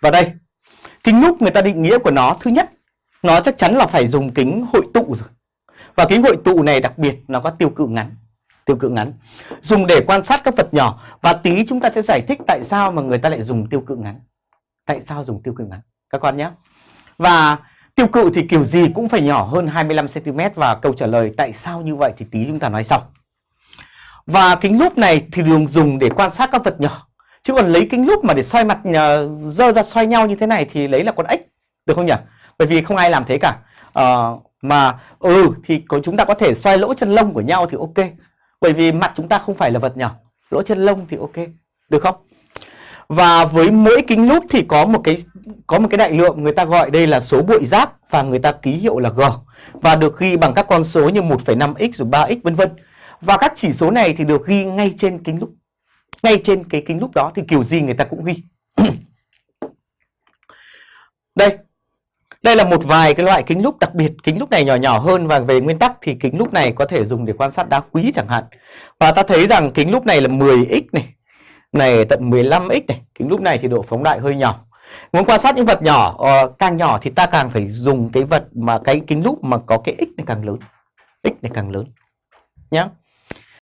Và đây, kính lúp người ta định nghĩa của nó thứ nhất, nó chắc chắn là phải dùng kính hội tụ rồi. Và kính hội tụ này đặc biệt nó có tiêu cự ngắn. Tiêu cự ngắn. Dùng để quan sát các vật nhỏ và tí chúng ta sẽ giải thích tại sao mà người ta lại dùng tiêu cự ngắn. Tại sao dùng tiêu cự ngắn các con nhé. Và tiêu cự thì kiểu gì cũng phải nhỏ hơn 25 cm và câu trả lời tại sao như vậy thì tí chúng ta nói sau. Và kính lúp này thì được dùng để quan sát các vật nhỏ. Chứ còn lấy kính lúp mà để xoay mặt ờ, dơ ra xoay nhau như thế này thì lấy là con ếch. Được không nhỉ? Bởi vì không ai làm thế cả. À, mà ừ thì có chúng ta có thể xoay lỗ chân lông của nhau thì ok. Bởi vì mặt chúng ta không phải là vật nhỏ. Lỗ chân lông thì ok. Được không? Và với mỗi kính lúp thì có một cái có một cái đại lượng người ta gọi đây là số bụi rác và người ta ký hiệu là G và được ghi bằng các con số như 1,5x rồi 3x vân vân. Và các chỉ số này thì được ghi ngay trên kính lúp. Ngay trên cái kính lúp đó thì kiểu gì người ta cũng ghi. Đây. Đây là một vài cái loại kính lúp đặc biệt, kính lúp này nhỏ nhỏ hơn và về nguyên tắc thì kính lúp này có thể dùng để quan sát đá quý chẳng hạn. Và ta thấy rằng kính lúp này là 10x này, này tận 15x này, kính lúp này thì độ phóng đại hơi nhỏ. Muốn quan sát những vật nhỏ uh, càng nhỏ thì ta càng phải dùng cái vật mà cái kính lúp mà có cái x này càng lớn. X này càng lớn. Nhá.